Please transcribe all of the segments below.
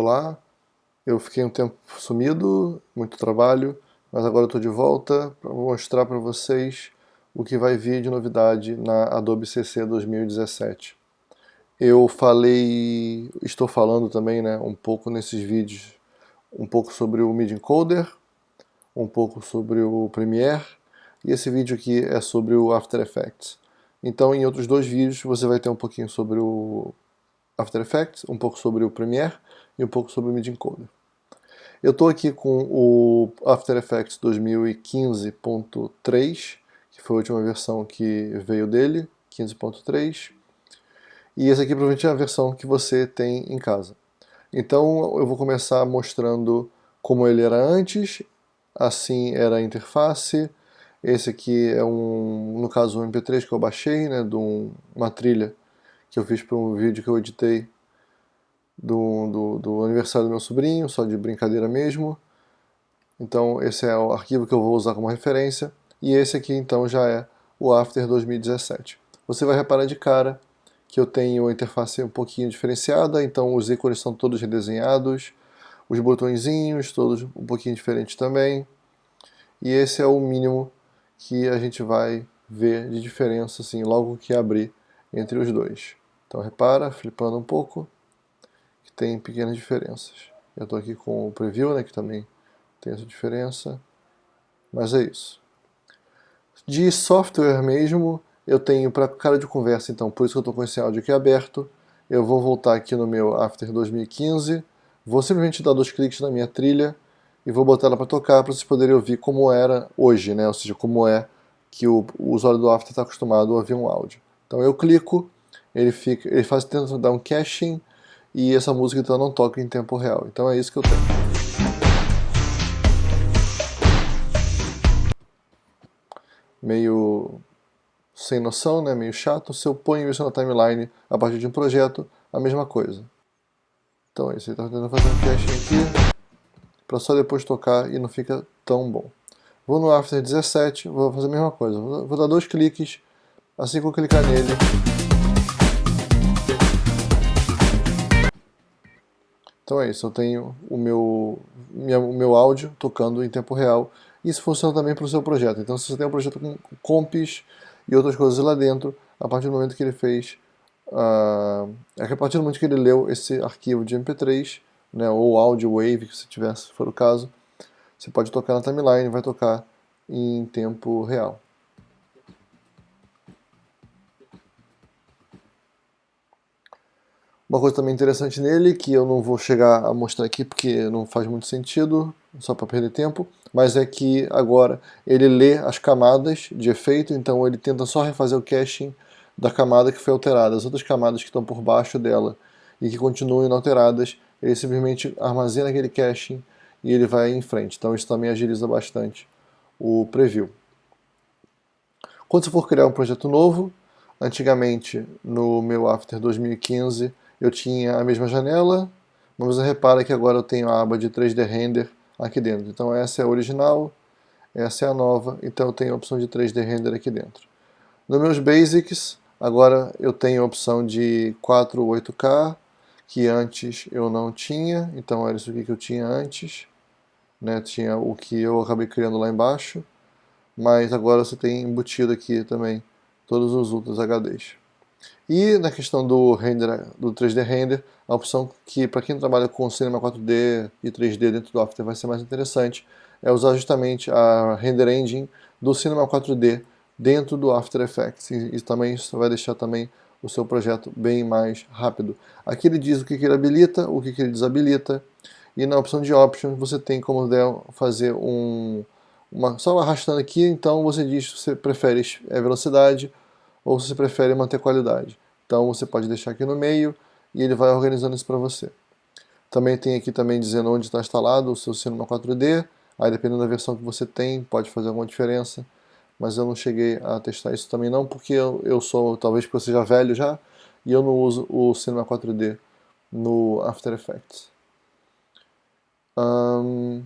Olá, eu fiquei um tempo sumido, muito trabalho, mas agora estou de volta para mostrar para vocês o que vai vir de novidade na Adobe CC 2017. Eu falei, estou falando também né, um pouco nesses vídeos, um pouco sobre o MIDI Encoder, um pouco sobre o Premiere, e esse vídeo aqui é sobre o After Effects. Então em outros dois vídeos você vai ter um pouquinho sobre o After Effects, um pouco sobre o Premiere e um pouco sobre o MIDI Encoder. Eu estou aqui com o After Effects 2015.3, que foi a última versão que veio dele, 15.3. E essa aqui provavelmente é a versão que você tem em casa. Então eu vou começar mostrando como ele era antes, assim era a interface. Esse aqui é um, no caso, um MP3 que eu baixei, né, de um, uma trilha que eu fiz para um vídeo que eu editei do, do, do, aniversário do meu sobrinho, só de brincadeira mesmo. Então esse é o arquivo que eu vou usar como referência. E esse aqui então já é o After 2017. Você vai reparar de cara que eu tenho a interface um pouquinho diferenciada, então os ícones são todos redesenhados, os botõezinhos todos um pouquinho diferentes também. E esse é o mínimo que a gente vai ver de diferença assim, logo que abrir entre os dois. Então repara, flipando um pouco, tem pequenas diferenças. Eu estou aqui com o preview, né, que também tem essa diferença, mas é isso. De software mesmo, eu tenho para cara de conversa, então por isso que eu estou com esse áudio aqui aberto. Eu vou voltar aqui no meu After 2015, vou simplesmente dar dois cliques na minha trilha e vou botar ela para tocar para vocês poderem ouvir como era hoje, né? ou seja, como é que o, o usuário do After está acostumado a ouvir um áudio. Então eu clico, ele, fica, ele faz tenta dar um caching, e essa música então não toca em tempo real. Então é isso que eu tenho. Meio sem noção, né? meio chato. Se eu ponho isso na timeline a partir de um projeto, a mesma coisa. Então é isso, ele está tentando fazer um caching aqui, para só depois tocar e não fica tão bom. Vou no After 17, vou fazer a mesma coisa. Vou dar dois cliques, assim que eu clicar nele, Então é isso, eu tenho o meu, minha, o meu áudio tocando em tempo real. Isso funciona também para o seu projeto. Então se você tem um projeto com comps e outras coisas lá dentro, a partir do momento que ele fez, uh, a partir do momento que ele leu esse arquivo de MP3, né, ou áudio wave, que se tiver, se for o caso, você pode tocar na timeline, vai tocar em tempo real. Uma coisa também interessante nele, que eu não vou chegar a mostrar aqui porque não faz muito sentido, só para perder tempo, mas é que agora ele lê as camadas de efeito, então ele tenta só refazer o caching da camada que foi alterada. As outras camadas que estão por baixo dela e que continuam inalteradas, ele simplesmente armazena aquele caching e ele vai em frente. Então isso também agiliza bastante o preview. Quando você for criar um projeto novo, antigamente no meu After 2015 eu tinha a mesma janela, mas você repara que agora eu tenho a aba de 3D Render aqui dentro. Então essa é a original, essa é a nova, então eu tenho a opção de 3D Render aqui dentro. Nos meus Basics, agora eu tenho a opção de 4 8K, que antes eu não tinha, então era isso aqui que eu tinha antes. Né? Tinha o que eu acabei criando lá embaixo, mas agora você tem embutido aqui também todos os outros HDs. E na questão do render, do 3D Render, a opção que para quem trabalha com Cinema 4D e 3D dentro do After vai ser mais interessante é usar justamente a Render Engine do Cinema 4D dentro do After Effects. E, e também isso vai deixar também o seu projeto bem mais rápido. Aqui ele diz o que, que ele habilita, o que, que ele desabilita, e na opção de Options você tem como fazer um, uma, só arrastando aqui, então você diz se você prefere é velocidade, ou se você prefere manter qualidade. Então você pode deixar aqui no meio e ele vai organizando isso para você. Também tem aqui também dizendo onde está instalado o seu Cinema 4D, aí dependendo da versão que você tem, pode fazer alguma diferença, mas eu não cheguei a testar isso também não, porque eu, eu sou, talvez porque eu seja velho já, e eu não uso o Cinema 4D no After Effects. Um,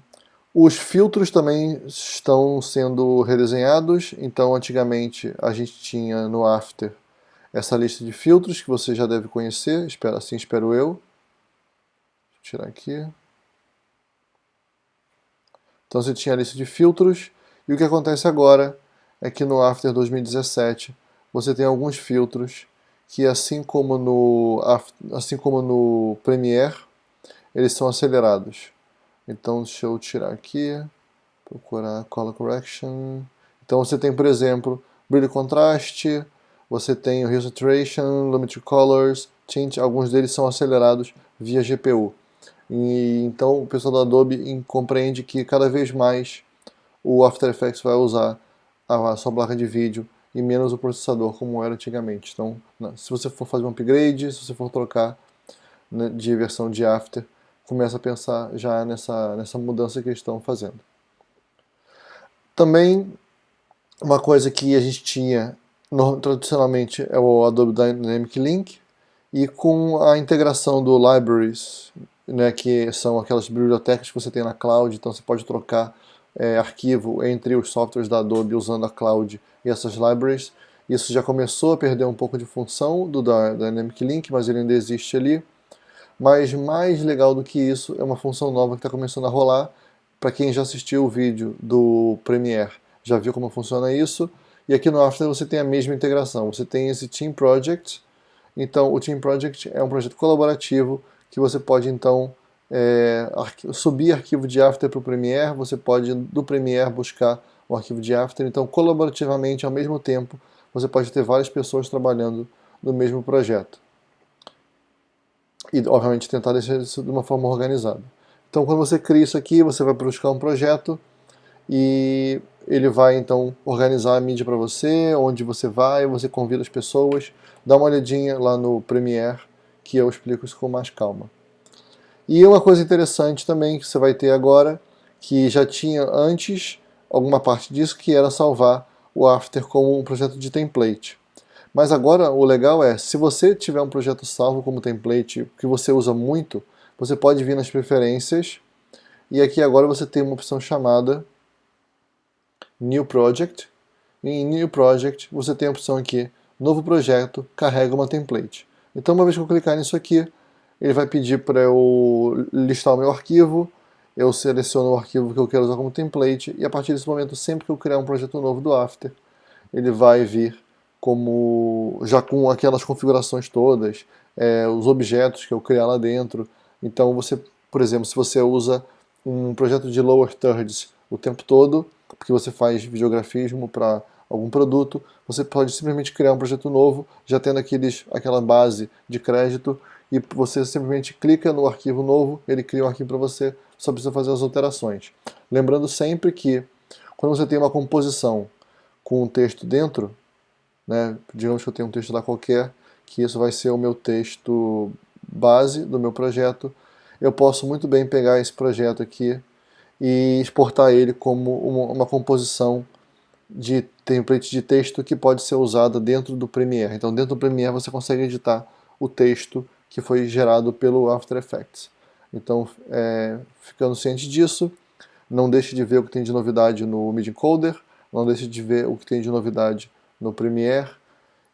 os filtros também estão sendo redesenhados, então antigamente a gente tinha no After essa lista de filtros que você já deve conhecer, assim espero eu. tirar aqui. Então você tinha a lista de filtros, e o que acontece agora é que no After 2017 você tem alguns filtros que assim como no, assim como no Premiere, eles são acelerados. Então deixa eu tirar aqui, procurar Color Correction. Então você tem, por exemplo, brilho e contraste, você tem o Hue Saturation, Limit Colors, Tint, alguns deles são acelerados via GPU. E, então o pessoal da Adobe compreende que cada vez mais o After Effects vai usar a sua placa de vídeo e menos o processador como era antigamente. Então, se você for fazer um upgrade, se você for trocar né, de versão de After, começa a pensar já nessa, nessa mudança que eles estão fazendo. Também, uma coisa que a gente tinha no, tradicionalmente é o Adobe Dynamic Link, e com a integração do Libraries, né, que são aquelas bibliotecas que você tem na cloud, então você pode trocar é, arquivo entre os softwares da Adobe usando a cloud e essas libraries. Isso já começou a perder um pouco de função do Dynamic Link, mas ele ainda existe ali. Mas mais legal do que isso é uma função nova que está começando a rolar. Para quem já assistiu o vídeo do Premiere, já viu como funciona isso. E aqui no After você tem a mesma integração. Você tem esse Team Project. Então o Team Project é um projeto colaborativo que você pode então é, subir arquivo de After para o Premiere, você pode do Premiere buscar o arquivo de After, então colaborativamente, ao mesmo tempo, você pode ter várias pessoas trabalhando no mesmo projeto. E, obviamente, tentar deixar isso de uma forma organizada. Então, quando você cria isso aqui, você vai buscar um projeto e ele vai, então, organizar a mídia para você, onde você vai, você convida as pessoas, dá uma olhadinha lá no Premiere, que eu explico isso com mais calma. E uma coisa interessante também que você vai ter agora, que já tinha antes alguma parte disso, que era salvar o After como um projeto de template. Mas agora o legal é, se você tiver um projeto salvo como template que você usa muito, você pode vir nas preferências e aqui agora você tem uma opção chamada New Project. Em New Project você tem a opção aqui, Novo Projeto, carrega uma template. Então uma vez que eu clicar nisso aqui, ele vai pedir para eu listar o meu arquivo, eu seleciono o arquivo que eu quero usar como template, e a partir desse momento, sempre que eu criar um projeto novo do After, ele vai vir como já com aquelas configurações todas, é, os objetos que eu criar lá dentro. Então você, por exemplo, se você usa um projeto de lower thirds o tempo todo, porque você faz videografismo para algum produto, você pode simplesmente criar um projeto novo, já tendo aqueles, aquela base de crédito, e você simplesmente clica no arquivo novo, ele cria um arquivo para você, só precisa fazer as alterações. Lembrando sempre que quando você tem uma composição com um texto dentro, né, digamos que eu tenho um texto lá qualquer, que isso vai ser o meu texto base do meu projeto, eu posso muito bem pegar esse projeto aqui e exportar ele como uma, uma composição de template de texto que pode ser usada dentro do Premiere. Então dentro do Premiere você consegue editar o texto que foi gerado pelo After Effects. Então, é, ficando ciente disso, não deixe de ver o que tem de novidade no MIDI Encoder, não deixe de ver o que tem de novidade no Premiere,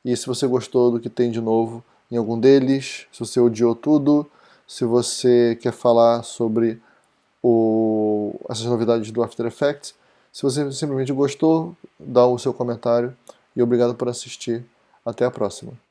e se você gostou do que tem de novo em algum deles, se você odiou tudo, se você quer falar sobre o, essas novidades do After Effects, se você simplesmente gostou, dá o seu comentário e obrigado por assistir. Até a próxima.